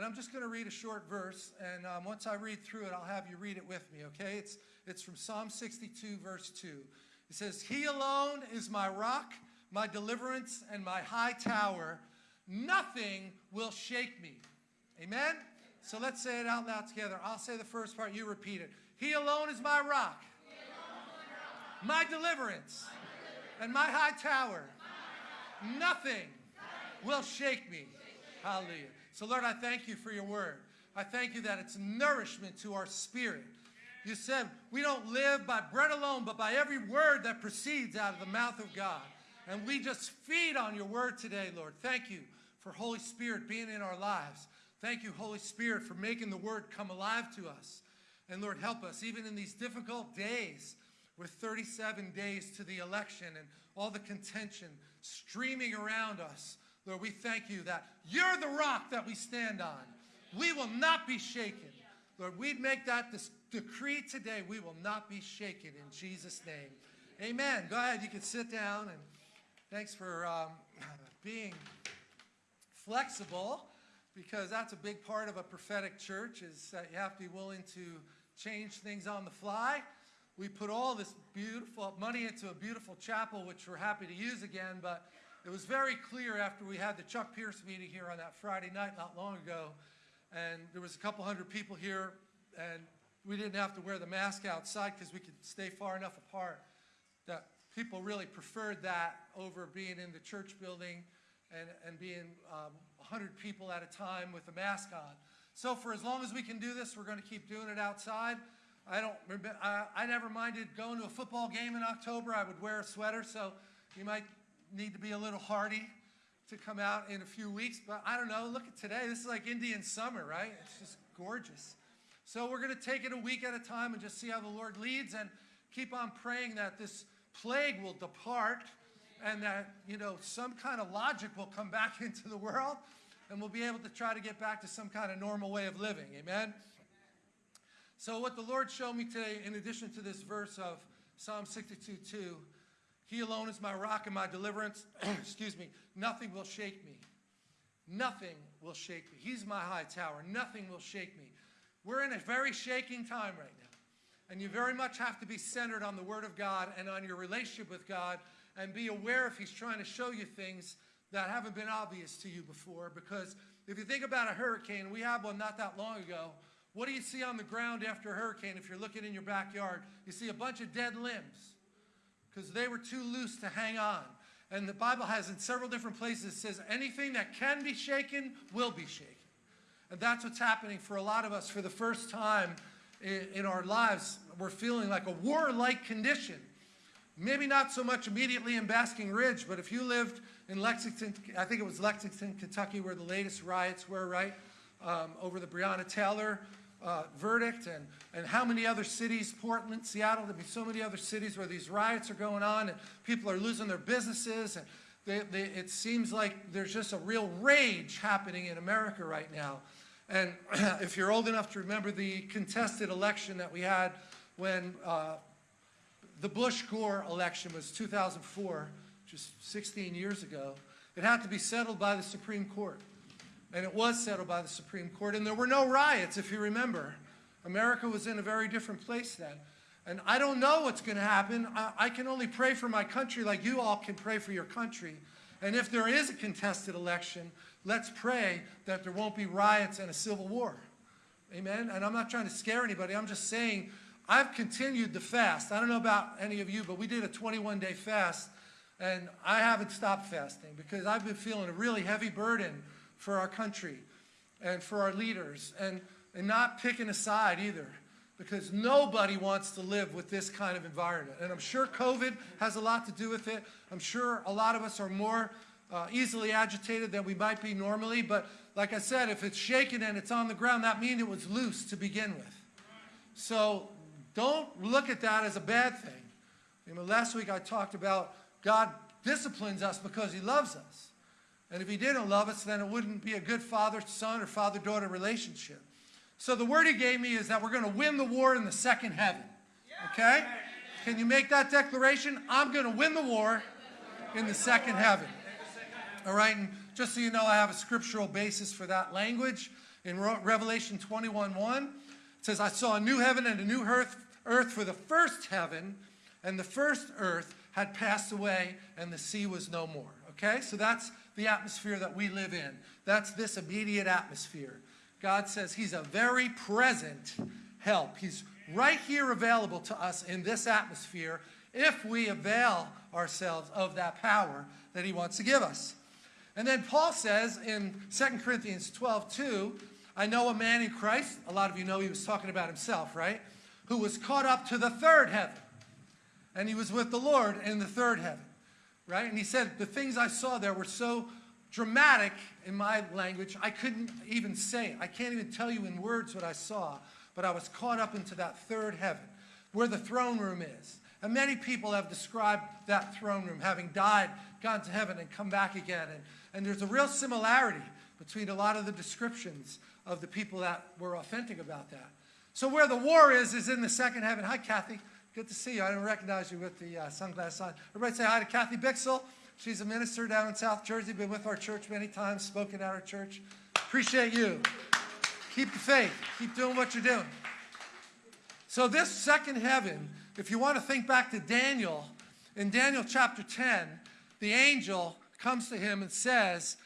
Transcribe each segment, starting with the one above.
And I'm just going to read a short verse, and um, once I read through it, I'll have you read it with me, okay? It's, it's from Psalm 62, verse 2. It says, He alone is my rock, my deliverance, and my high tower. Nothing will shake me. Amen? So let's say it out loud together. I'll say the first part, you repeat it. He alone is my rock, my deliverance, and my high tower. Nothing will shake me. Hallelujah. So, Lord, I thank you for your word. I thank you that it's nourishment to our spirit. You said we don't live by bread alone, but by every word that proceeds out of the mouth of God. And we just feed on your word today, Lord. Thank you for Holy Spirit being in our lives. Thank you, Holy Spirit, for making the word come alive to us. And Lord, help us, even in these difficult days, with 37 days to the election and all the contention streaming around us. Lord, we thank you that you're the rock that we stand on. We will not be shaken. Lord, we'd make that decree today. We will not be shaken in Jesus' name. Amen. Go ahead. You can sit down. And thanks for um, being flexible because that's a big part of a prophetic church is that you have to be willing to change things on the fly. We put all this beautiful money into a beautiful chapel, which we're happy to use again, but it was very clear after we had the Chuck Pierce meeting here on that Friday night not long ago, and there was a couple hundred people here, and we didn't have to wear the mask outside because we could stay far enough apart that people really preferred that over being in the church building and, and being um, 100 people at a time with a mask on. So for as long as we can do this, we're going to keep doing it outside. I don't I, I never minded going to a football game in October. I would wear a sweater, so you might need to be a little hardy to come out in a few weeks. But I don't know. Look at today. This is like Indian summer, right? It's just gorgeous. So we're going to take it a week at a time and just see how the Lord leads and keep on praying that this plague will depart and that, you know, some kind of logic will come back into the world and we'll be able to try to get back to some kind of normal way of living. Amen? So what the Lord showed me today, in addition to this verse of Psalm 62, 2, he alone is my rock and my deliverance. Excuse me. Nothing will shake me. Nothing will shake me. He's my high tower. Nothing will shake me. We're in a very shaking time right now. And you very much have to be centered on the Word of God and on your relationship with God and be aware if He's trying to show you things that haven't been obvious to you before. Because if you think about a hurricane, we had one not that long ago. What do you see on the ground after a hurricane if you're looking in your backyard? You see a bunch of dead limbs because they were too loose to hang on. And the Bible has in several different places says anything that can be shaken will be shaken. And that's what's happening for a lot of us for the first time in, in our lives. We're feeling like a war-like condition. Maybe not so much immediately in Basking Ridge, but if you lived in Lexington, I think it was Lexington, Kentucky, where the latest riots were, right? Um, over the Breonna Taylor uh, verdict and, and how many other cities, Portland, Seattle, there'd be so many other cities where these riots are going on and people are losing their businesses and they, they, it seems like there's just a real rage happening in America right now. And if you're old enough to remember the contested election that we had when uh, the Bush-Gore election was 2004, just 16 years ago, it had to be settled by the Supreme Court. And it was settled by the Supreme Court. And there were no riots, if you remember. America was in a very different place then. And I don't know what's going to happen. I, I, can only pray for my country like you all can pray for your country. And if there is a contested election, let's pray that there won't be riots and a civil war. Amen? And I'm not trying to scare anybody. I'm just saying I've continued the fast. I don't know about any of you, but we did a 21-day fast. And I haven't stopped fasting because I've been feeling a really heavy burden for our country and for our leaders and, and not picking a side either because nobody wants to live with this kind of environment. And I'm sure COVID has a lot to do with it. I'm sure a lot of us are more uh, easily agitated than we might be normally. But like I said, if it's shaken and it's on the ground, that means it was loose to begin with. So don't look at that as a bad thing. You know, last week I talked about God disciplines us because he loves us. And if he didn't love us, then it wouldn't be a good father-son or father-daughter relationship. So the word he gave me is that we're going to win the war in the second heaven. Okay? Can you make that declaration? I'm going to win the war in the second heaven. All right? And just so you know, I have a scriptural basis for that language. In Revelation 21 1, it says, I saw a new heaven and a new earth, earth for the first heaven and the first earth had passed away and the sea was no more. Okay, so that's the atmosphere that we live in. That's this immediate atmosphere. God says he's a very present help. He's right here available to us in this atmosphere if we avail ourselves of that power that he wants to give us. And then Paul says in 2 Corinthians 12, 2, I know a man in Christ, a lot of you know he was talking about himself, right? Who was caught up to the third heaven. And he was with the Lord in the third heaven, right? And he said, the things I saw there were so dramatic in my language, I couldn't even say it. I can't even tell you in words what I saw, but I was caught up into that third heaven, where the throne room is. And many people have described that throne room, having died, gone to heaven, and come back again. And, and there's a real similarity between a lot of the descriptions of the people that were authentic about that. So where the war is, is in the second heaven. Hi, Kathy. Good to see you. I didn't recognize you with the uh, sunglasses on. Everybody say hi to Kathy Bixel. She's a minister down in South Jersey, been with our church many times, spoken at our church. Appreciate you. Keep the faith. Keep doing what you're doing. So this second heaven, if you want to think back to Daniel, in Daniel chapter 10, the angel comes to him and says,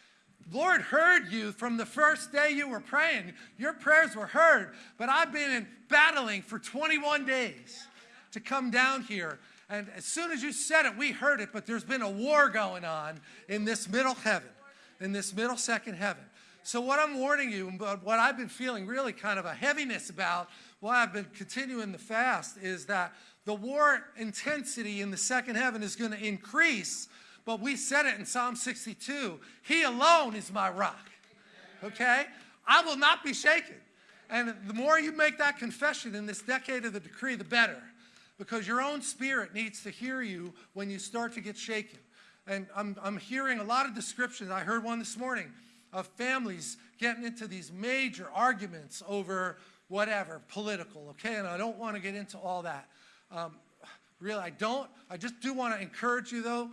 Lord heard you from the first day you were praying. Your prayers were heard, but I've been in battling for 21 days to come down here. And as soon as you said it, we heard it, but there's been a war going on in this middle heaven, in this middle second heaven. So what I'm warning you, but what I've been feeling really kind of a heaviness about, why I've been continuing the fast, is that the war intensity in the second heaven is going to increase, but we said it in Psalm 62, he alone is my rock, okay? I will not be shaken. And the more you make that confession in this decade of the decree, the better because your own spirit needs to hear you when you start to get shaken. And I'm, I'm hearing a lot of descriptions. I heard one this morning of families getting into these major arguments over whatever, political, okay? And I don't want to get into all that. Um, really, I don't. I just do want to encourage you, though,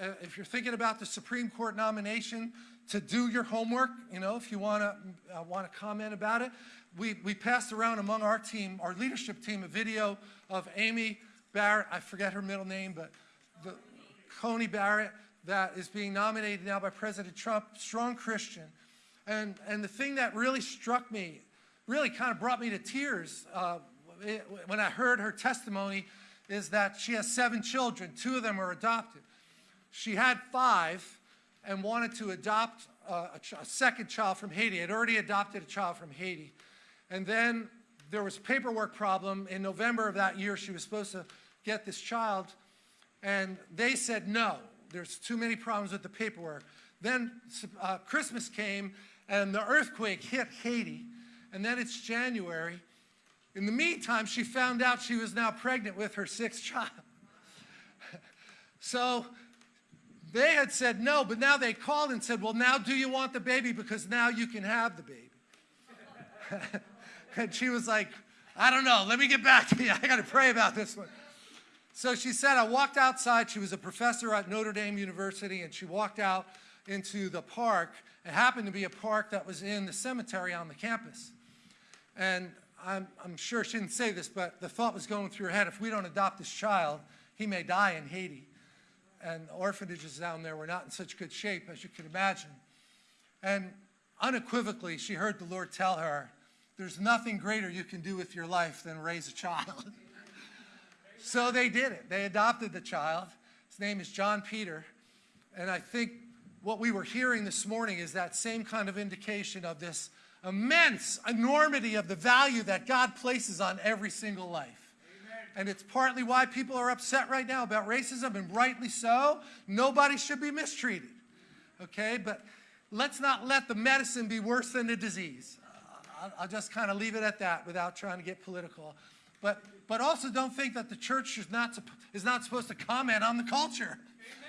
uh, if you're thinking about the Supreme Court nomination, to do your homework, you know, if you want to uh, want to comment about it. We, we passed around among our team, our leadership team, a video of Amy Barrett, I forget her middle name, but the, Coney Barrett, that is being nominated now by President Trump, strong Christian. And, and the thing that really struck me, really kind of brought me to tears uh, it, when I heard her testimony is that she has seven children. Two of them are adopted. She had five and wanted to adopt uh, a, a second child from Haiti. Had already adopted a child from Haiti. And then there was paperwork problem. In November of that year, she was supposed to get this child, and they said no. There's too many problems with the paperwork. Then uh, Christmas came, and the earthquake hit Haiti, and then it's January. In the meantime, she found out she was now pregnant with her sixth child. so they had said no, but now they called and said, well, now do you want the baby? Because now you can have the baby. And she was like, I don't know. Let me get back to you. I got to pray about this one. So she said, I walked outside. She was a professor at Notre Dame University, and she walked out into the park. It happened to be a park that was in the cemetery on the campus. And I'm, I'm sure she didn't say this, but the thought was going through her head, if we don't adopt this child, he may die in Haiti. And the orphanages down there were not in such good shape, as you can imagine. And unequivocally, she heard the Lord tell her, there's nothing greater you can do with your life than raise a child. so they did it. They adopted the child. His name is John Peter. And I think what we were hearing this morning is that same kind of indication of this immense enormity of the value that God places on every single life. And it's partly why people are upset right now about racism, and rightly so. Nobody should be mistreated. Okay? But let's not let the medicine be worse than the disease. I'll, I'll just kind of leave it at that without trying to get political. But, but also don't think that the church is not, is not supposed to comment on the culture,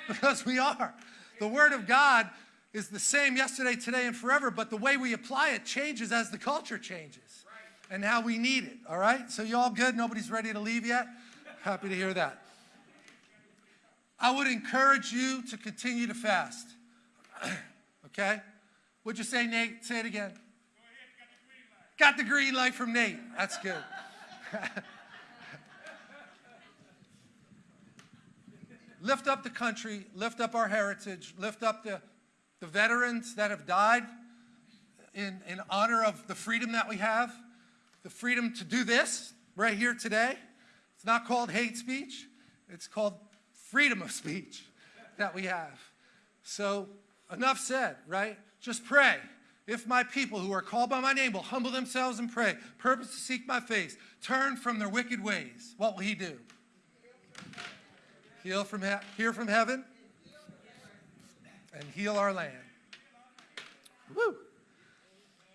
because we are. The Word of God is the same yesterday, today, and forever, but the way we apply it changes as the culture changes and how we need it, all right? So you all good? Nobody's ready to leave yet? Happy to hear that. I would encourage you to continue to fast, okay? Would you say, Nate? Say it again. Got the green light from Nate. That's good. lift up the country, lift up our heritage, lift up the, the veterans that have died in, in honor of the freedom that we have, the freedom to do this right here today. It's not called hate speech, it's called freedom of speech that we have. So, enough said, right? Just pray. If my people who are called by my name will humble themselves and pray, purpose to seek my face, turn from their wicked ways, what will he do? Heal from hear from heaven and heal our land. Woo!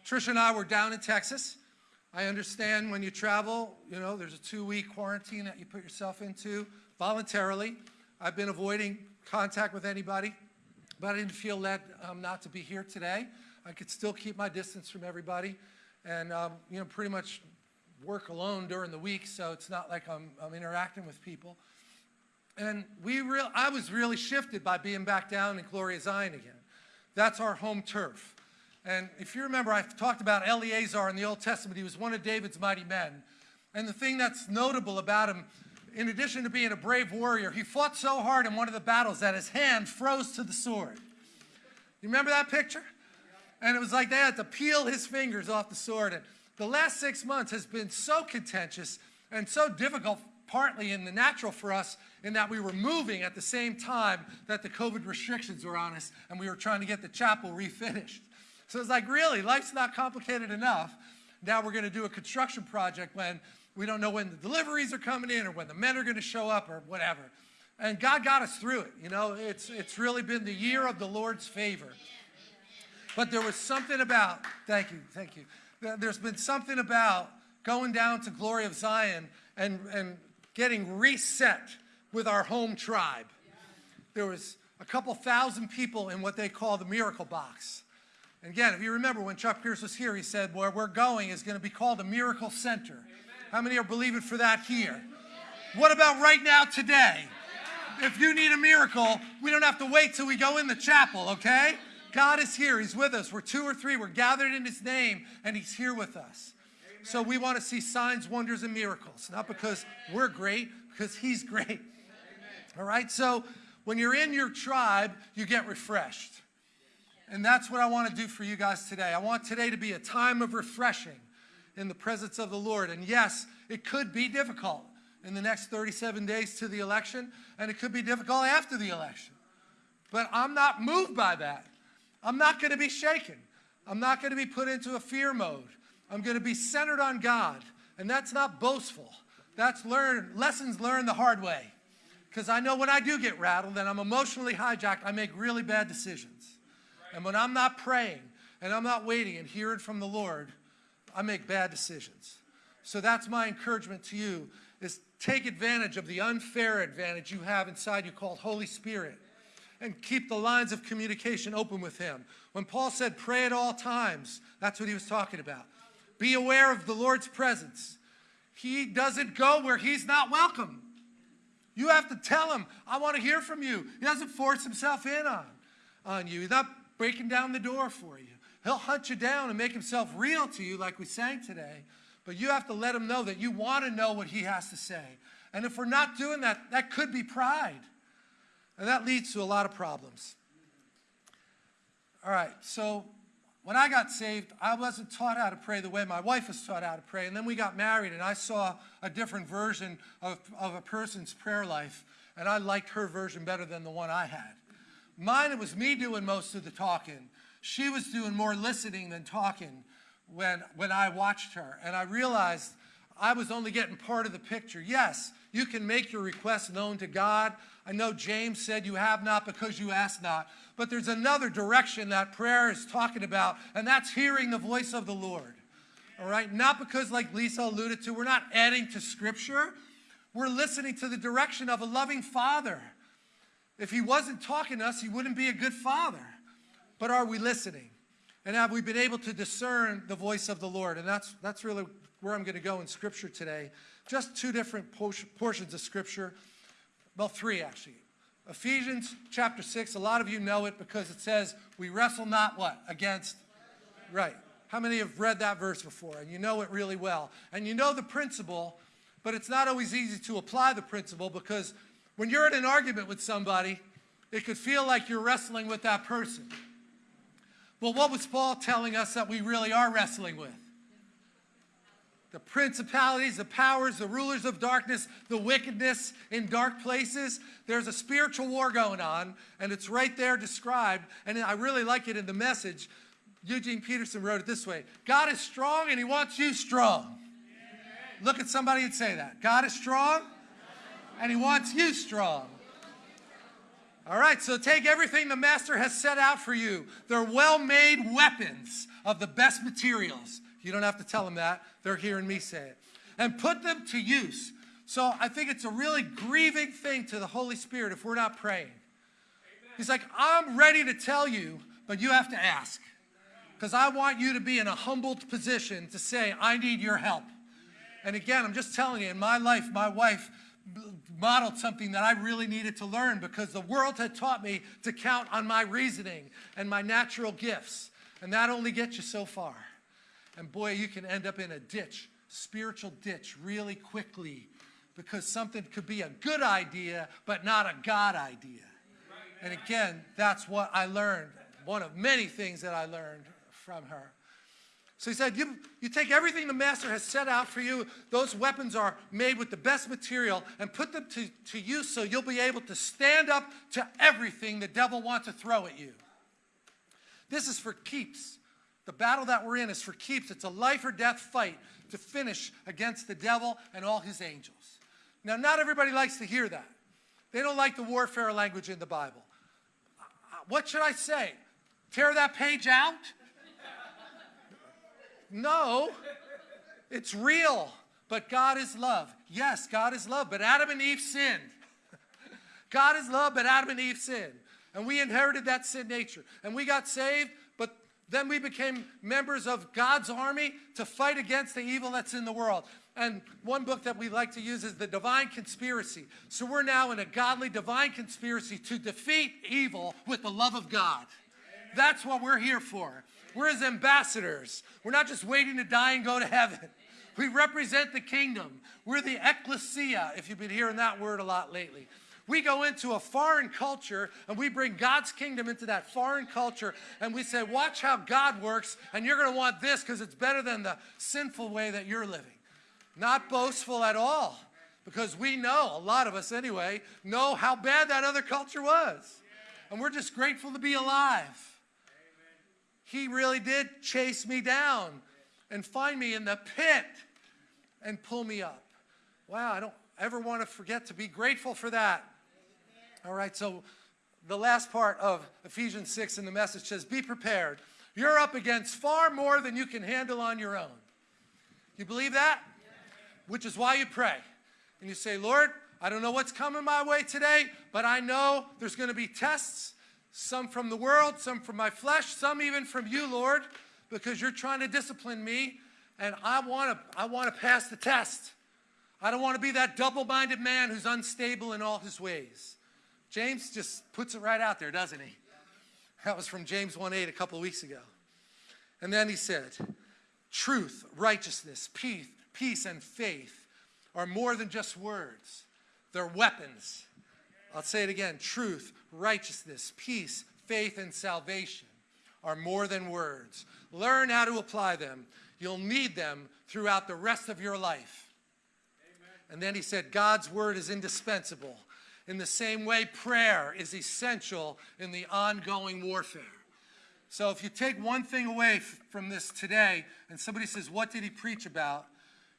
Trisha and I were down in Texas. I understand when you travel, you know, there's a two-week quarantine that you put yourself into voluntarily. I've been avoiding contact with anybody, but I didn't feel led um, not to be here today. I could still keep my distance from everybody and, um, you know, pretty much work alone during the week, so it's not like I'm, I'm interacting with people. And we real, I was really shifted by being back down in Glory of Zion again. That's our home turf. And if you remember, I've talked about Eleazar in the Old Testament. He was one of David's mighty men. And the thing that's notable about him, in addition to being a brave warrior, he fought so hard in one of the battles that his hand froze to the sword. You remember that picture? And it was like they had to peel his fingers off the sword. And the last six months has been so contentious and so difficult partly in the natural for us in that we were moving at the same time that the COVID restrictions were on us and we were trying to get the chapel refinished. So it's like, really, life's not complicated enough. Now we're going to do a construction project when we don't know when the deliveries are coming in or when the men are going to show up or whatever. And God got us through it. You know, it's, it's really been the year of the Lord's favor. But there was something about, thank you, thank you. There's been something about going down to Glory of Zion and, and getting reset with our home tribe. There was a couple thousand people in what they call the miracle box. And again, if you remember when Chuck Pierce was here, he said, where we're going is going to be called a miracle center. Amen. How many are believing for that here? What about right now today? If you need a miracle, we don't have to wait till we go in the chapel, okay? God is here. He's with us. We're two or three. We're gathered in his name, and he's here with us. So we want to see signs, wonders, and miracles, not because we're great, because he's great. All right, so when you're in your tribe, you get refreshed. And that's what I want to do for you guys today. I want today to be a time of refreshing in the presence of the Lord. And yes, it could be difficult in the next 37 days to the election, and it could be difficult after the election. But I'm not moved by that. I'm not going to be shaken. I'm not going to be put into a fear mode. I'm going to be centered on God. And that's not boastful. That's learn, lessons learned the hard way. Because I know when I do get rattled and I'm emotionally hijacked, I make really bad decisions. And when I'm not praying and I'm not waiting and hearing from the Lord, I make bad decisions. So that's my encouragement to you is take advantage of the unfair advantage you have inside you called Holy Spirit and keep the lines of communication open with him. When Paul said pray at all times, that's what he was talking about. Be aware of the Lord's presence. He doesn't go where he's not welcome. You have to tell him, I want to hear from you. He doesn't force himself in on, on you. He's not breaking down the door for you. He'll hunt you down and make himself real to you like we sang today. But you have to let him know that you want to know what he has to say. And if we're not doing that, that could be pride. And that leads to a lot of problems. All right, so when I got saved, I wasn't taught how to pray the way my wife was taught how to pray. And then we got married, and I saw a different version of, of a person's prayer life, and I liked her version better than the one I had. Mine, it was me doing most of the talking. She was doing more listening than talking when, when I watched her. And I realized I was only getting part of the picture. Yes, you can make your requests known to God. I know James said you have not because you ask not. But there's another direction that prayer is talking about, and that's hearing the voice of the Lord. All right? Not because, like Lisa alluded to, we're not adding to Scripture. We're listening to the direction of a loving Father. If He wasn't talking to us, He wouldn't be a good Father. But are we listening? And have we been able to discern the voice of the Lord? And that's, that's really where I'm going to go in Scripture today. Just two different portions of Scripture. Well, three actually. Ephesians chapter 6, a lot of you know it because it says, we wrestle not what? Against, right. How many have read that verse before and you know it really well? And you know the principle, but it's not always easy to apply the principle because when you're in an argument with somebody, it could feel like you're wrestling with that person. Well, what was Paul telling us that we really are wrestling with? The principalities, the powers, the rulers of darkness, the wickedness in dark places. There's a spiritual war going on, and it's right there described. And I really like it in the message. Eugene Peterson wrote it this way God is strong, and He wants you strong. Look at somebody and say that. God is strong, and He wants you strong. All right, so take everything the master has set out for you. They're well made weapons of the best materials. You don't have to tell them that, they're hearing me say it. And put them to use. So I think it's a really grieving thing to the Holy Spirit if we're not praying. He's like, I'm ready to tell you, but you have to ask. Because I want you to be in a humbled position to say, I need your help. And again, I'm just telling you, in my life, my wife modeled something that I really needed to learn because the world had taught me to count on my reasoning and my natural gifts. And that only gets you so far. And boy, you can end up in a ditch, spiritual ditch, really quickly because something could be a good idea, but not a God idea. And again, that's what I learned. One of many things that I learned from her. So he said, you, you take everything the master has set out for you, those weapons are made with the best material, and put them to, to use so you'll be able to stand up to everything the devil wants to throw at you. This is for keeps. The battle that we're in is for keeps. It's a life or death fight to finish against the devil and all his angels. Now, not everybody likes to hear that. They don't like the warfare language in the Bible. Uh, what should I say? Tear that page out? No, it's real. But God is love. Yes, God is love, but Adam and Eve sinned. God is love, but Adam and Eve sinned. And we inherited that sin nature. And we got saved, then we became members of God's army to fight against the evil that's in the world. And one book that we like to use is The Divine Conspiracy. So we're now in a godly divine conspiracy to defeat evil with the love of God. That's what we're here for. We're his ambassadors. We're not just waiting to die and go to heaven. We represent the kingdom. We're the ecclesia, if you've been hearing that word a lot lately. We go into a foreign culture and we bring God's kingdom into that foreign culture and we say, watch how God works and you're going to want this because it's better than the sinful way that you're living. Not boastful at all because we know, a lot of us anyway, know how bad that other culture was. And we're just grateful to be alive. He really did chase me down and find me in the pit and pull me up. Wow, I don't ever want to forget to be grateful for that. All right, so the last part of Ephesians 6 in the message says, Be prepared. You're up against far more than you can handle on your own. You believe that? Which is why you pray. And you say, Lord, I don't know what's coming my way today, but I know there's going to be tests some from the world, some from my flesh, some even from you, Lord, because you're trying to discipline me, and I want to I want to pass the test. I don't want to be that double-minded man who's unstable in all his ways. James just puts it right out there, doesn't he? That was from James 1:8 a couple weeks ago. And then he said, truth, righteousness, peace, peace and faith are more than just words. They're weapons. I'll say it again. Truth, righteousness, peace, faith, and salvation are more than words. Learn how to apply them. You'll need them throughout the rest of your life. Amen. And then he said, God's word is indispensable. In the same way, prayer is essential in the ongoing warfare. So if you take one thing away from this today and somebody says, What did he preach about?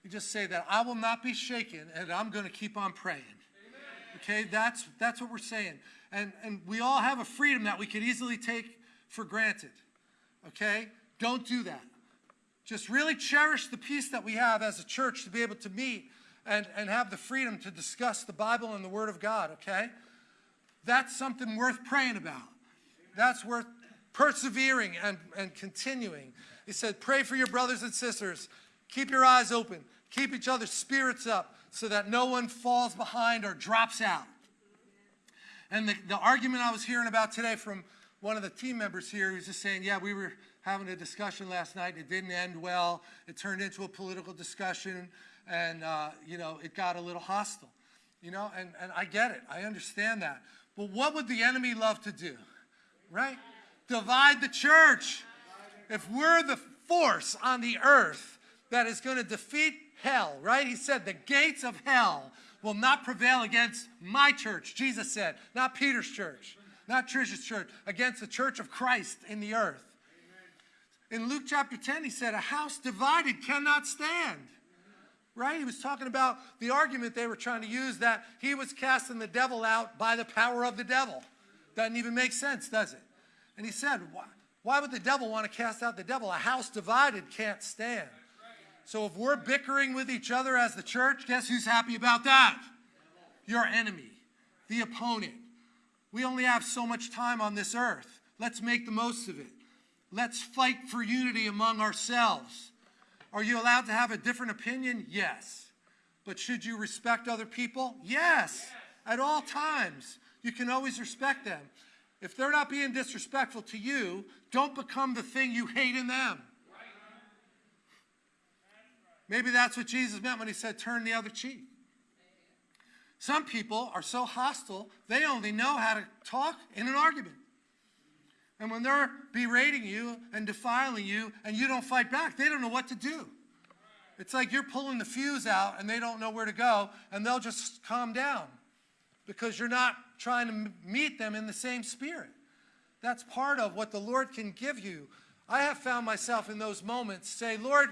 You just say that I will not be shaken and I'm going to keep on praying. Amen. Okay, that's, that's what we're saying and, and we all have a freedom that we could easily take for granted. Okay? Don't do that. Just really cherish the peace that we have as a church to be able to meet and, and have the freedom to discuss the Bible and the Word of God, okay? That's something worth praying about. That's worth persevering and, and continuing. He said, pray for your brothers and sisters. Keep your eyes open. Keep each other's spirits up so that no one falls behind or drops out. And the, the argument I was hearing about today from one of the team members here he was just saying, yeah, we were having a discussion last night. It didn't end well. It turned into a political discussion, and, uh, you know, it got a little hostile. You know, and, and I get it. I understand that. But what would the enemy love to do? Right? Divide the church. If we're the force on the earth that is going to defeat hell, right? He said, the gates of hell will not prevail against my church, Jesus said, not Peter's church, not Trisha's church, against the church of Christ in the earth. In Luke chapter 10, he said, A house divided cannot stand. Right? He was talking about the argument they were trying to use that he was casting the devil out by the power of the devil. Doesn't even make sense, does it? And he said, Why, why would the devil want to cast out the devil? A house divided can't stand. So if we're bickering with each other as the church, guess who's happy about that? Your enemy, the opponent. We only have so much time on this earth. Let's make the most of it. Let's fight for unity among ourselves. Are you allowed to have a different opinion? Yes. But should you respect other people? Yes. At all times. You can always respect them. If they're not being disrespectful to you, don't become the thing you hate in them. Maybe that's what Jesus meant when he said, turn the other cheek. Some people are so hostile, they only know how to talk in an argument. And when they're berating you and defiling you and you don't fight back, they don't know what to do. It's like you're pulling the fuse out and they don't know where to go and they'll just calm down because you're not trying to meet them in the same spirit. That's part of what the Lord can give you. I have found myself in those moments say, Lord,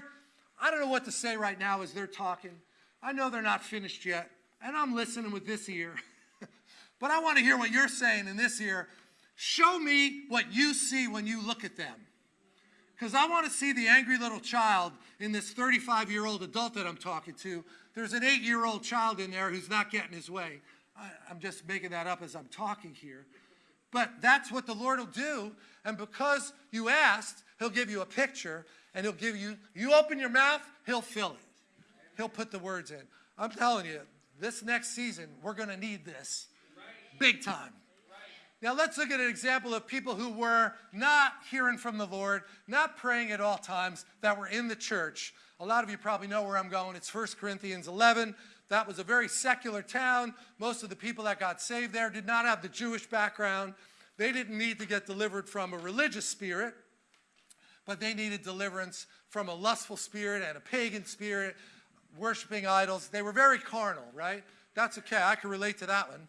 I don't know what to say right now as they're talking. I know they're not finished yet, and I'm listening with this ear. but I want to hear what you're saying in this ear. Show me what you see when you look at them. Because I want to see the angry little child in this 35 year old adult that I'm talking to. There's an eight year old child in there who's not getting his way. I, I'm just making that up as I'm talking here. But that's what the Lord will do. And because you asked, He'll give you a picture and he'll give you, you open your mouth, he'll fill it. He'll put the words in. I'm telling you, this next season, we're going to need this big time. Now let's look at an example of people who were not hearing from the Lord, not praying at all times, that were in the church. A lot of you probably know where I'm going. It's 1 Corinthians 11. That was a very secular town. Most of the people that got saved there did not have the Jewish background. They didn't need to get delivered from a religious spirit but they needed deliverance from a lustful spirit and a pagan spirit, worshiping idols. They were very carnal, right? That's okay. I can relate to that one.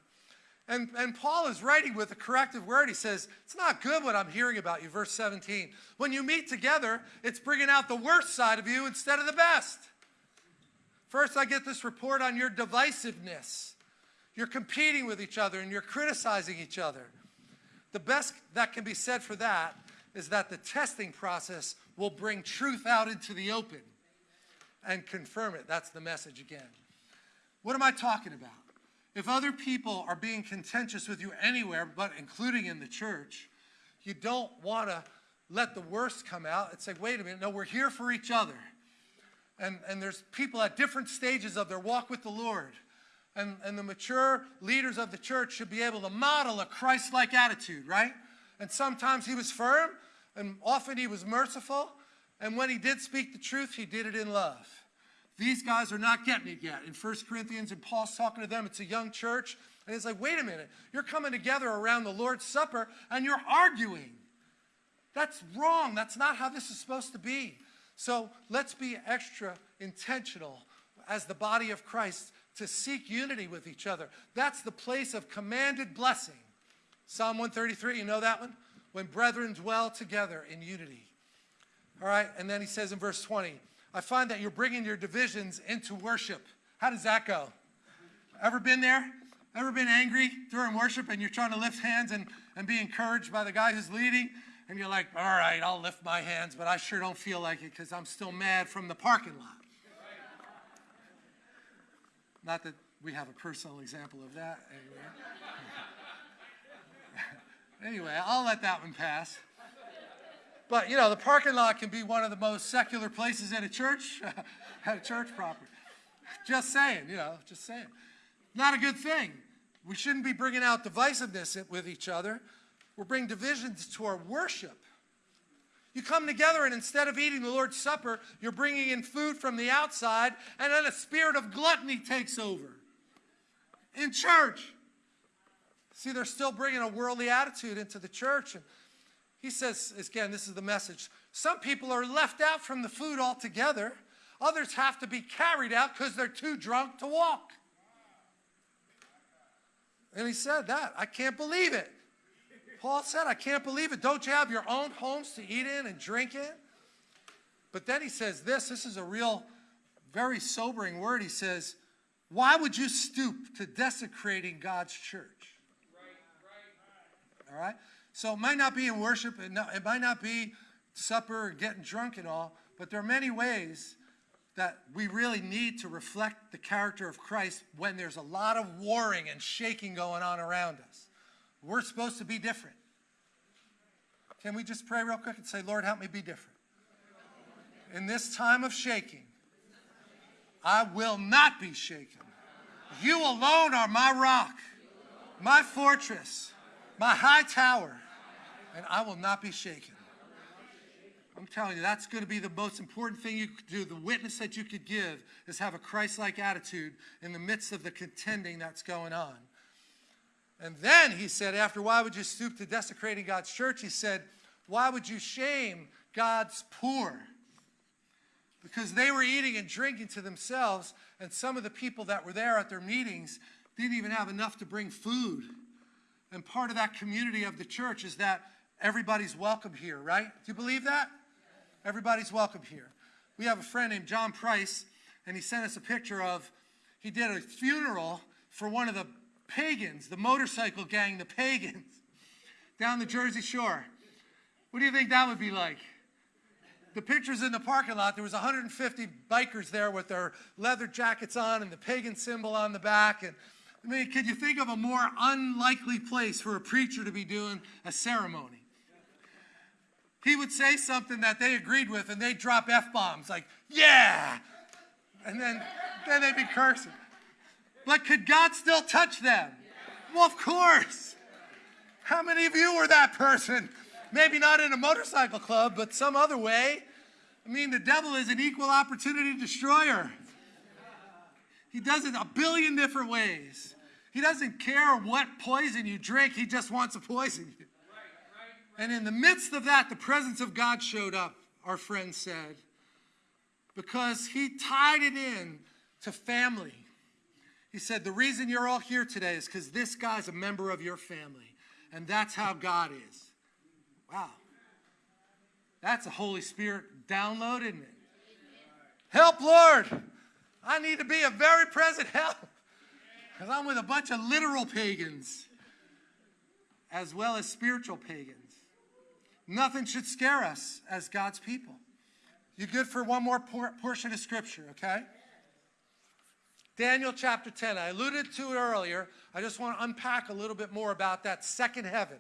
And, and Paul is writing with a corrective word. He says, It's not good what I'm hearing about you, verse 17. When you meet together, it's bringing out the worst side of you instead of the best. First, I get this report on your divisiveness. You're competing with each other and you're criticizing each other. The best that can be said for that is that the testing process will bring truth out into the open and confirm it. That's the message again. What am I talking about? If other people are being contentious with you anywhere, but including in the church, you don't want to let the worst come out. It's like, wait a minute, no, we're here for each other. And, and there's people at different stages of their walk with the Lord. And, and the mature leaders of the church should be able to model a Christ like attitude, right? And sometimes he was firm, and often he was merciful. And when he did speak the truth, he did it in love. These guys are not getting it yet. In 1 Corinthians, and Paul's talking to them, it's a young church. And it's like, wait a minute, you're coming together around the Lord's Supper and you're arguing. That's wrong. That's not how this is supposed to be. So let's be extra intentional as the body of Christ to seek unity with each other. That's the place of commanded blessing. Psalm 133, you know that one? when brethren dwell together in unity. All right, and then he says in verse 20, I find that you're bringing your divisions into worship. How does that go? Ever been there? Ever been angry during worship and you're trying to lift hands and, and be encouraged by the guy who's leading? And you're like, all right, I'll lift my hands, but I sure don't feel like it because I'm still mad from the parking lot. Not that we have a personal example of that anyway. Anyway, I'll let that one pass. But, you know, the parking lot can be one of the most secular places in a church, at a church property. Just saying, you know, just saying. Not a good thing. We shouldn't be bringing out divisiveness with each other. We're bringing divisions to our worship. You come together, and instead of eating the Lord's Supper, you're bringing in food from the outside, and then a spirit of gluttony takes over in church. See, they're still bringing a worldly attitude into the church. And he says, again, this is the message. Some people are left out from the food altogether. Others have to be carried out because they're too drunk to walk. And he said that. I can't believe it. Paul said, I can't believe it. Don't you have your own homes to eat in and drink in? But then he says this this is a real, very sobering word. He says, Why would you stoop to desecrating God's church? All right? So it might not be in worship, it might not be supper or getting drunk and all, but there are many ways that we really need to reflect the character of Christ when there's a lot of warring and shaking going on around us. We're supposed to be different. Can we just pray real quick and say, Lord, help me be different? In this time of shaking, I will not be shaken. You alone are my rock, my fortress, my high tower, and I will not be shaken. I'm telling you, that's going to be the most important thing you could do. The witness that you could give is have a Christ like attitude in the midst of the contending that's going on. And then he said, after why would you stoop to desecrating God's church? He said, why would you shame God's poor? Because they were eating and drinking to themselves, and some of the people that were there at their meetings didn't even have enough to bring food. And part of that community of the church is that everybody's welcome here, right? Do you believe that? Everybody's welcome here. We have a friend named John Price, and he sent us a picture of, he did a funeral for one of the pagans, the motorcycle gang, the pagans, down the Jersey Shore. What do you think that would be like? The pictures in the parking lot, there was 150 bikers there with their leather jackets on and the pagan symbol on the back. And I mean, could you think of a more unlikely place for a preacher to be doing a ceremony? He would say something that they agreed with and they'd drop F-bombs like, yeah! And then, then they'd be cursing. But could God still touch them? Well, of course. How many of you were that person? Maybe not in a motorcycle club, but some other way. I mean, the devil is an equal opportunity destroyer. He does it a billion different ways. He doesn't care what poison you drink, he just wants to poison you. And in the midst of that, the presence of God showed up, our friend said, because he tied it in to family. He said, The reason you're all here today is because this guy's a member of your family. And that's how God is. Wow. That's a Holy Spirit download, isn't it? Help, Lord. I need to be a very present help. Because I'm with a bunch of literal pagans as well as spiritual pagans. Nothing should scare us as God's people. You good for one more por portion of scripture, okay? Daniel chapter 10. I alluded to it earlier. I just want to unpack a little bit more about that second heaven,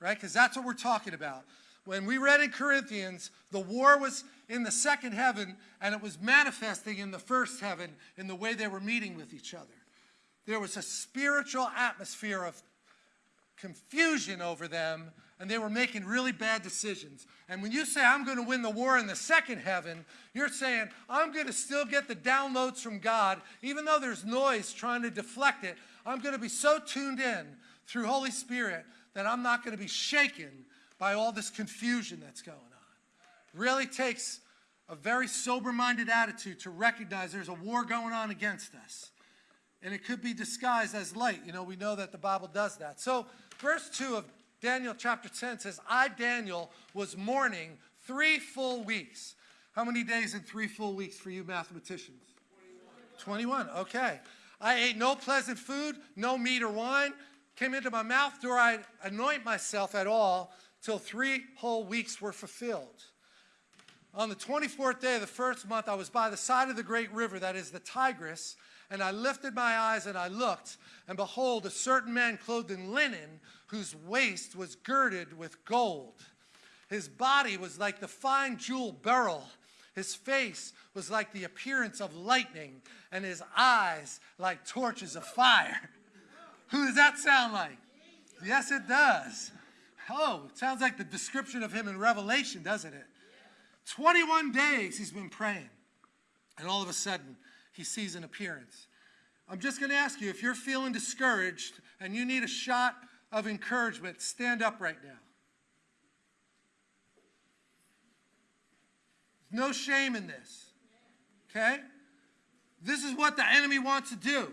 right? Because that's what we're talking about. When we read in Corinthians, the war was in the second heaven and it was manifesting in the first heaven in the way they were meeting with each other. There was a spiritual atmosphere of confusion over them and they were making really bad decisions. And when you say, I'm going to win the war in the second heaven, you're saying, I'm going to still get the downloads from God, even though there's noise trying to deflect it. I'm going to be so tuned in through Holy Spirit that I'm not going to be shaken by all this confusion that's going on. Really takes a very sober minded attitude to recognize there's a war going on against us. And it could be disguised as light. You know, we know that the Bible does that. So, verse 2 of Daniel chapter 10 says, I, Daniel, was mourning three full weeks. How many days in three full weeks for you mathematicians? 21. 21, okay. I ate no pleasant food, no meat or wine came into my mouth, nor I anoint myself at all till three whole weeks were fulfilled. On the 24th day of the first month, I was by the side of the great river, that is the Tigris, and I lifted my eyes and I looked, and behold, a certain man clothed in linen, whose waist was girded with gold. His body was like the fine jewel beryl. His face was like the appearance of lightning, and his eyes like torches of fire. Who does that sound like? Yes, it does. Oh, it sounds like the description of him in Revelation, doesn't it? 21 days he's been praying. And all of a sudden, he sees an appearance. I'm just going to ask you if you're feeling discouraged and you need a shot of encouragement, stand up right now. No shame in this. Okay? This is what the enemy wants to do.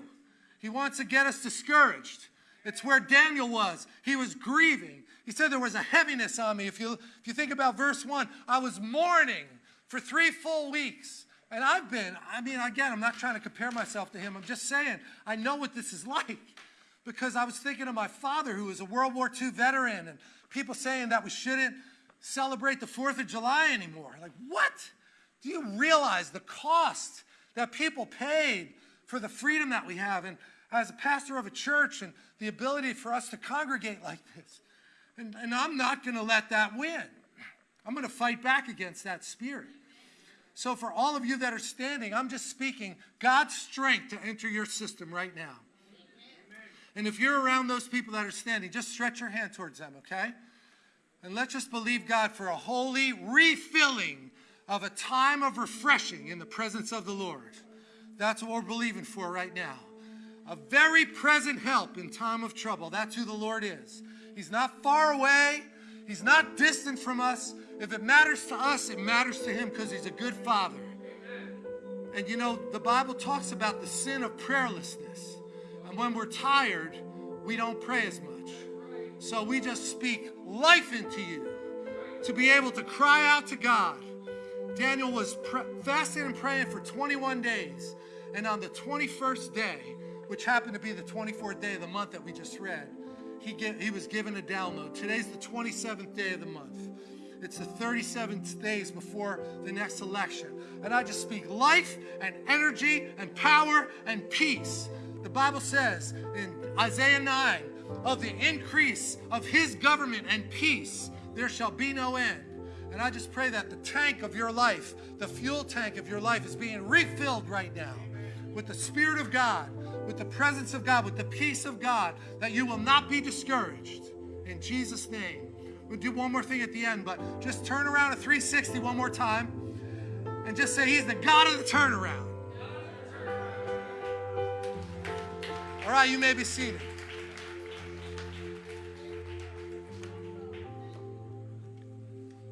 He wants to get us discouraged. It's where Daniel was. He was grieving. He said there was a heaviness on me. If you, if you think about verse 1, I was mourning for three full weeks. And I've been, I mean, again, I'm not trying to compare myself to him. I'm just saying, I know what this is like because I was thinking of my father who was a World War II veteran and people saying that we shouldn't celebrate the 4th of July anymore. Like, what? Do you realize the cost that people paid for the freedom that we have? And as a pastor of a church and the ability for us to congregate like this. And, and I'm not going to let that win. I'm going to fight back against that spirit. So, for all of you that are standing, I'm just speaking God's strength to enter your system right now. And if you're around those people that are standing, just stretch your hand towards them, okay? And let's just believe God for a holy refilling of a time of refreshing in the presence of the Lord. That's what we're believing for right now. A very present help in time of trouble. That's who the Lord is. He's not far away. He's not distant from us. If it matters to us, it matters to him because he's a good father. And you know, the Bible talks about the sin of prayerlessness. And when we're tired, we don't pray as much. So we just speak life into you to be able to cry out to God. Daniel was fasting and praying for 21 days. And on the 21st day, which happened to be the 24th day of the month that we just read, he, get, he was given a download. Today's the 27th day of the month. It's the 37th days before the next election. And I just speak life and energy and power and peace. The Bible says in Isaiah 9, of the increase of his government and peace, there shall be no end. And I just pray that the tank of your life, the fuel tank of your life, is being refilled right now with the Spirit of God, with the presence of God, with the peace of God, that you will not be discouraged. In Jesus' name. We'll do one more thing at the end, but just turn around a 360 one more time and just say, He's the God of the turnaround. All right, you may be seated.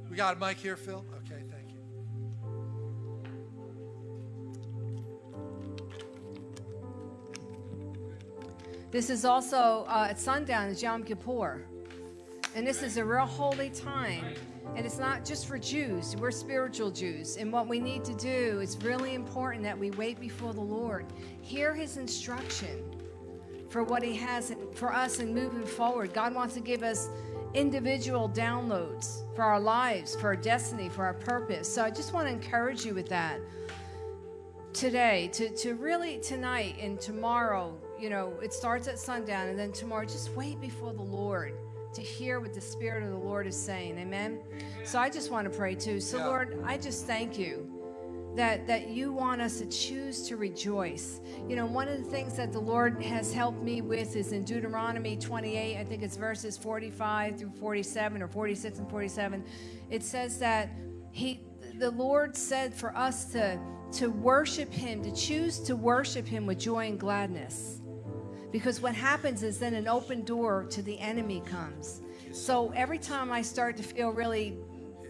We got a mic here, Phil? Okay, thank you. This is also uh, at sundown, it's Yom Kippur. And this is a real holy time. And it's not just for Jews, we're spiritual Jews. And what we need to do is really important that we wait before the Lord, hear his instruction for what he has for us and moving forward. God wants to give us individual downloads for our lives, for our destiny, for our purpose. So I just want to encourage you with that today, to, to really tonight and tomorrow. You know, it starts at sundown, and then tomorrow, just wait before the Lord to hear what the Spirit of the Lord is saying. Amen. So I just want to pray too. So, yeah. Lord, I just thank you that that you want us to choose to rejoice. You know, one of the things that the Lord has helped me with is in Deuteronomy 28, I think it's verses 45 through 47 or 46 and 47. It says that he the Lord said for us to to worship him, to choose to worship him with joy and gladness. Because what happens is then an open door to the enemy comes. So every time I start to feel really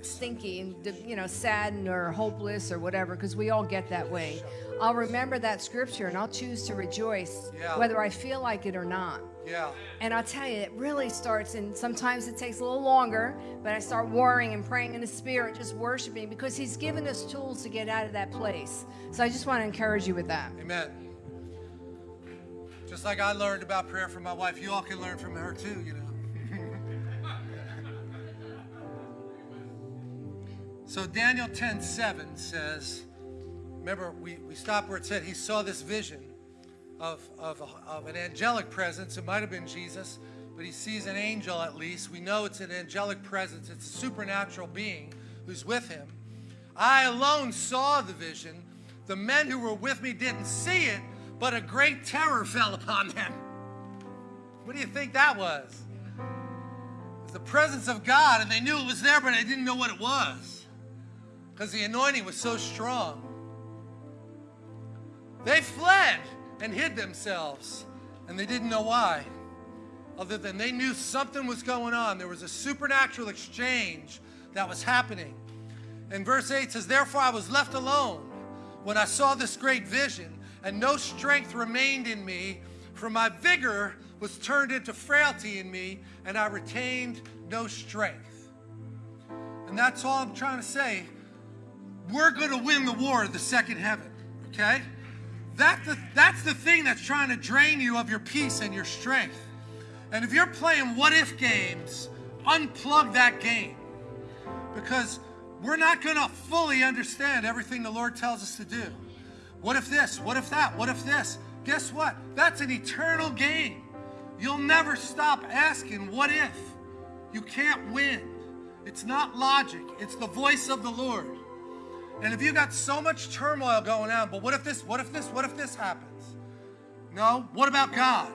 stinky and you know saddened or hopeless or whatever because we all get that way. I'll remember that scripture and i'll choose to rejoice yeah. whether i feel like it or not. Yeah. And i'll tell you it really starts and sometimes it takes a little longer but i start worrying and praying in the spirit just worshiping because he's given us tools to get out of that place. So i just want to encourage you with that. Amen. Just like i learned about prayer from my wife you all can learn from her too you know So Daniel 10 7 says, remember, we, we stopped where it said he saw this vision of, of, of an angelic presence. It might have been Jesus, but he sees an angel at least. We know it's an angelic presence, it's a supernatural being who's with him. I alone saw the vision. The men who were with me didn't see it, but a great terror fell upon them. What do you think that was? It was the presence of God, and they knew it was there, but they didn't know what it was because the anointing was so strong. They fled and hid themselves, and they didn't know why, other than they knew something was going on. There was a supernatural exchange that was happening. And verse 8 says, Therefore I was left alone when I saw this great vision, and no strength remained in me, for my vigor was turned into frailty in me, and I retained no strength. And that's all I'm trying to say. We're going to win the war of the second heaven, okay? That's the, that's the thing that's trying to drain you of your peace and your strength. And if you're playing what if games, unplug that game. Because we're not going to fully understand everything the Lord tells us to do. What if this? What if that? What if this? Guess what? That's an eternal game. You'll never stop asking, what if? You can't win. It's not logic, it's the voice of the Lord. And if you got so much turmoil going on, but what if this, what if this, what if this happens? No, what about God?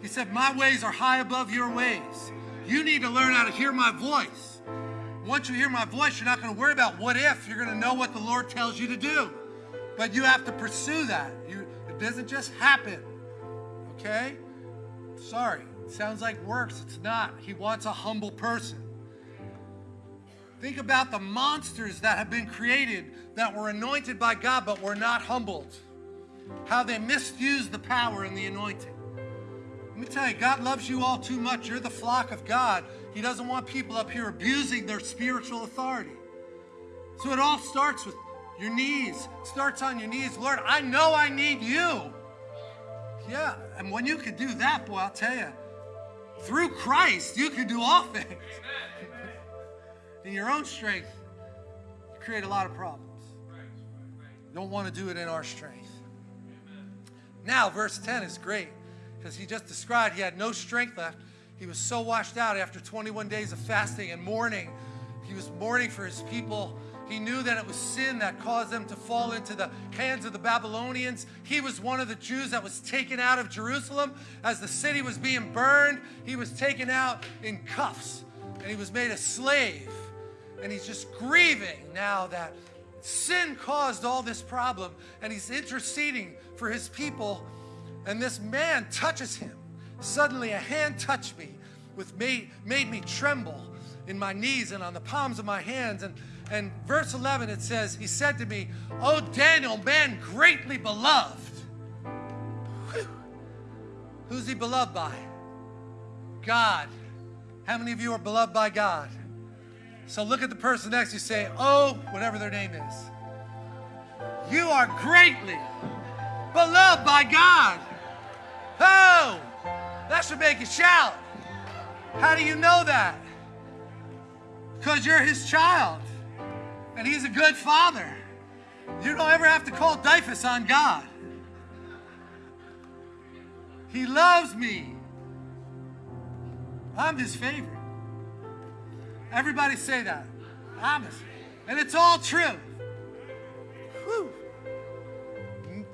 He said, My ways are high above your ways. You need to learn how to hear my voice. Once you hear my voice, you're not going to worry about what if. You're going to know what the Lord tells you to do. But you have to pursue that. You, it doesn't just happen. Okay? Sorry. It sounds like works. It's not. He wants a humble person. Think about the monsters that have been created that were anointed by God but were not humbled. How they misused the power and the anointing. Let me tell you, God loves you all too much. You're the flock of God. He doesn't want people up here abusing their spiritual authority. So it all starts with your knees. It starts on your knees. Lord, I know I need you. Yeah, and when you can do that, boy, I'll tell you, through Christ, you can do all things. In your own strength, you create a lot of problems. Don't want to do it in our strength. Now, verse 10 is great because he just described he had no strength left. He was so washed out after 21 days of fasting and mourning. He was mourning for his people. He knew that it was sin that caused them to fall into the hands of the Babylonians. He was one of the Jews that was taken out of Jerusalem as the city was being burned. He was taken out in cuffs and he was made a slave. And he's just grieving now that sin caused all this problem and he's interceding for his people. And this man touches him. Suddenly a hand touched me, with made, made me tremble in my knees and on the palms of my hands. And, and verse 11, it says, He said to me, Oh, Daniel, man greatly beloved. Whew. Who's he beloved by? God. How many of you are beloved by God? So look at the person next to you, say, Oh, whatever their name is. You are greatly beloved by God. Oh, that should make you shout. How do you know that? Because you're his child. And he's a good father. You don't ever have to call DYFS on God. He loves me. I'm his favorite. Everybody say that. I'm. And it's all true. Whew.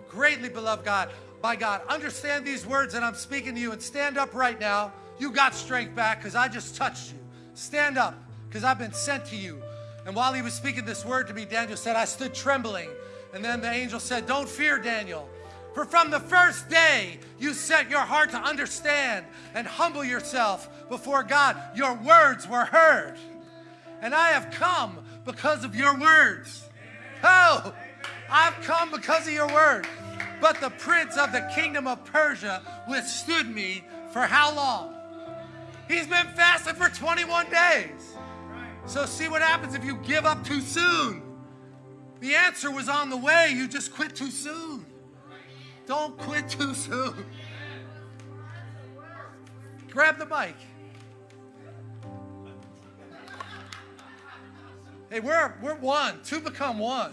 Greatly beloved God by God. Understand these words that I'm speaking to you and stand up right now. You got strength back because I just touched you. Stand up because I've been sent to you. And while he was speaking this word to me, Daniel said, I stood trembling. And then the angel said, Don't fear, Daniel. For from the first day you set your heart to understand and humble yourself before God, your words were heard. And I have come because of your words. Oh, I've come because of your word. But the prince of the kingdom of Persia withstood me for how long? He's been fasting for 21 days. So, see what happens if you give up too soon. The answer was on the way, you just quit too soon. Don't quit too soon. Grab the mic. Hey, we're, we're one. Two become one.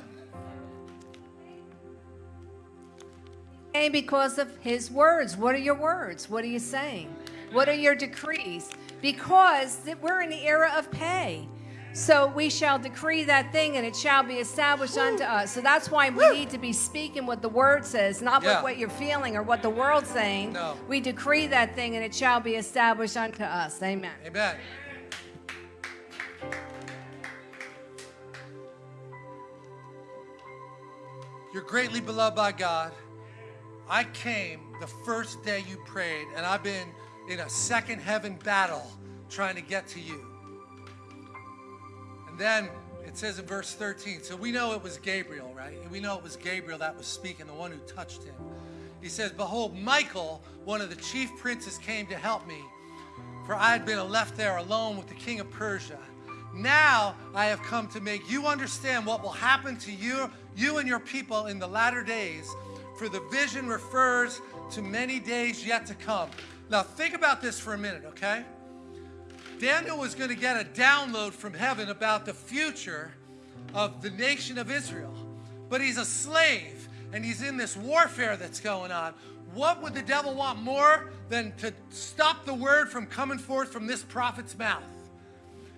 And because of his words. What are your words? What are you saying? What are your decrees? Because we're in the era of Pey. So we shall decree that thing and it shall be established Woo. unto us. So that's why we Woo. need to be speaking what the word says, not yeah. what you're feeling or what the world's saying. No. We decree that thing and it shall be established unto us. Amen. Amen. You're greatly beloved by God. I came the first day you prayed, and I've been in a second heaven battle trying to get to you. Then it says in verse 13, so we know it was Gabriel, right? We know it was Gabriel that was speaking, the one who touched him. He says, Behold, Michael, one of the chief princes, came to help me, for I had been left there alone with the king of Persia. Now I have come to make you understand what will happen to you, you and your people in the latter days, for the vision refers to many days yet to come. Now think about this for a minute, okay? Daniel was going to get a download from heaven about the future of the nation of Israel. But he's a slave and he's in this warfare that's going on. What would the devil want more than to stop the word from coming forth from this prophet's mouth?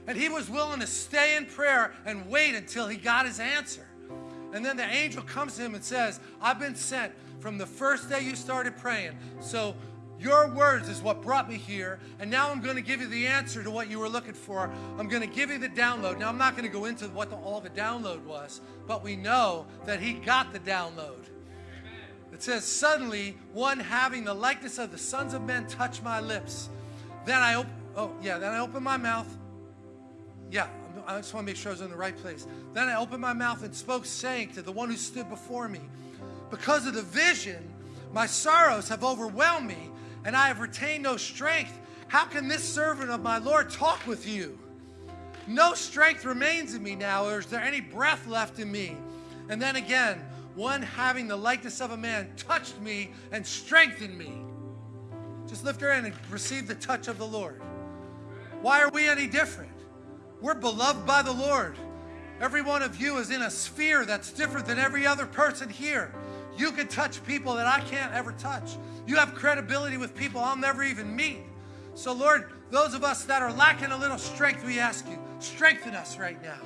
And he was willing to stay in prayer and wait until he got his answer. And then the angel comes to him and says, I've been sent from the first day you started praying. So your words is what brought me here. And now I'm going to give you the answer to what you were looking for. I'm going to give you the download. Now, I'm not going to go into what the, all the download was, but we know that he got the download. It says, Suddenly, one having the likeness of the sons of men touched my lips. Then I opened, oh, yeah, then I opened my mouth yeah, I just want to make sure I was in the right place. Then I opened my mouth and spoke, saying to the one who stood before me, Because of the vision, my sorrows have overwhelmed me, and I have retained no strength. How can this servant of my Lord talk with you? No strength remains in me now, or is there any breath left in me? And then again, one having the likeness of a man touched me and strengthened me. Just lift your hand and receive the touch of the Lord. Why are we any different? We're beloved by the Lord. Every one of you is in a sphere that's different than every other person here. You can touch people that I can't ever touch. You have credibility with people I'll never even meet. So, Lord, those of us that are lacking a little strength, we ask you, strengthen us right now.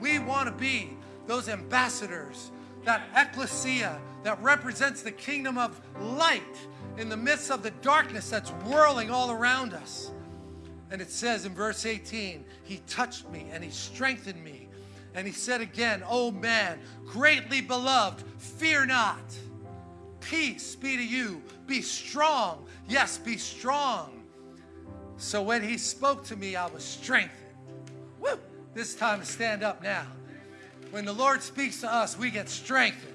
We want to be those ambassadors, that ecclesia that represents the kingdom of light in the midst of the darkness that's whirling all around us. And it says in verse 18, He touched me and He strengthened me. And He said again, Oh man, greatly beloved, fear not. Peace be to you. Be strong. Yes, be strong. So when He spoke to me, I was strengthened. Woo! This time to stand up now. When the Lord speaks to us, we get strengthened.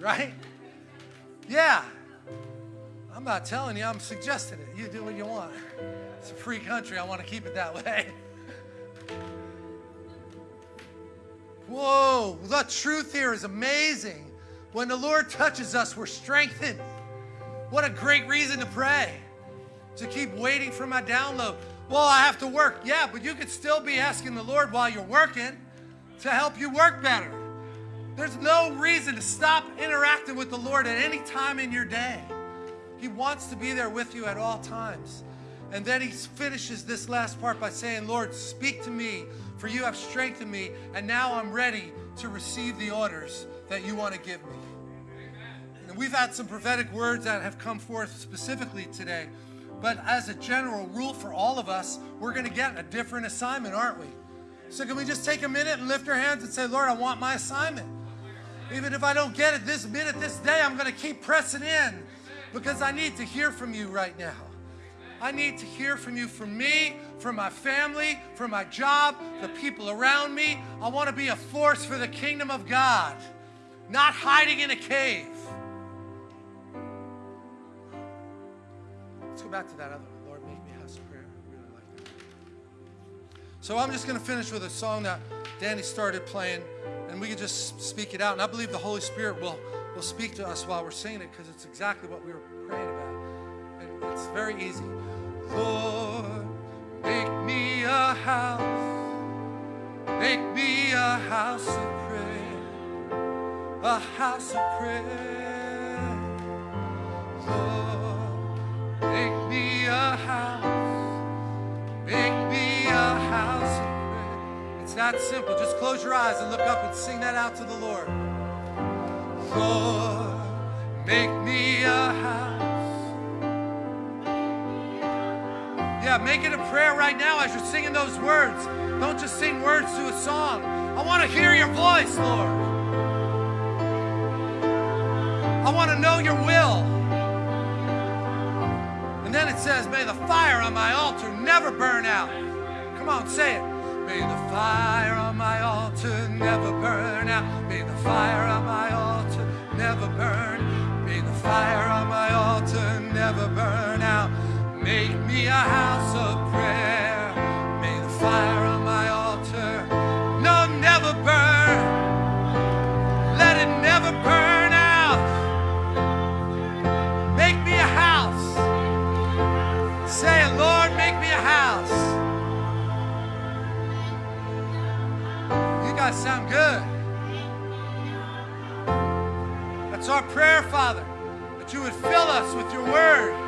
Right? Yeah. I'm not telling you, I'm suggesting it. You do what you want. It's a free country. I want to keep it that way. Whoa, the truth here is amazing. When the Lord touches us, we're strengthened. What a great reason to pray. To keep waiting for my download. Well, I have to work. Yeah, but you could still be asking the Lord while you're working to help you work better. There's no reason to stop interacting with the Lord at any time in your day. He wants to be there with you at all times. And then he finishes this last part by saying, Lord, speak to me, for you have strengthened me, and now I'm ready to receive the orders that you want to give me. And we've had some prophetic words that have come forth specifically today. But as a general rule for all of us, we're going to get a different assignment, aren't we? So can we just take a minute and lift our hands and say, Lord, I want my assignment. Even if I don't get it this minute, this day, I'm going to keep pressing in because I need to hear from you right now. I need to hear from you for me, for my family, for my job, the people around me. I want to be a force for the kingdom of God, not hiding in a cave. Let's go back to that other one. Lord, make me house prayer. I really like that. So I'm just going to finish with a song that Danny started playing, and we can just speak it out. And I believe the Holy Spirit will, will speak to us while we're singing it because it's exactly what we were praying about. It's very easy. Lord, make me a house, make me a house of prayer, a house of prayer. Lord, make me a house, make me a house of prayer. It's that simple. Just close your eyes and look up and sing that out to the Lord. Lord, make me a house. Yeah, make it a prayer right now as you're singing those words. Don't just sing words to a song. I want to hear your voice, Lord. I want to know your will. And then it says, May the fire on my altar never burn out. Come on, say it. May the fire on my altar never burn out. May the fire on my altar never burn. May the fire on my altar never burn. Make me a house of prayer. May the fire on my altar no never burn. Let it never burn out. Make me a house. Say it, Lord, make me a house. You guys sound good. That's our prayer, Father, that you would fill us with your word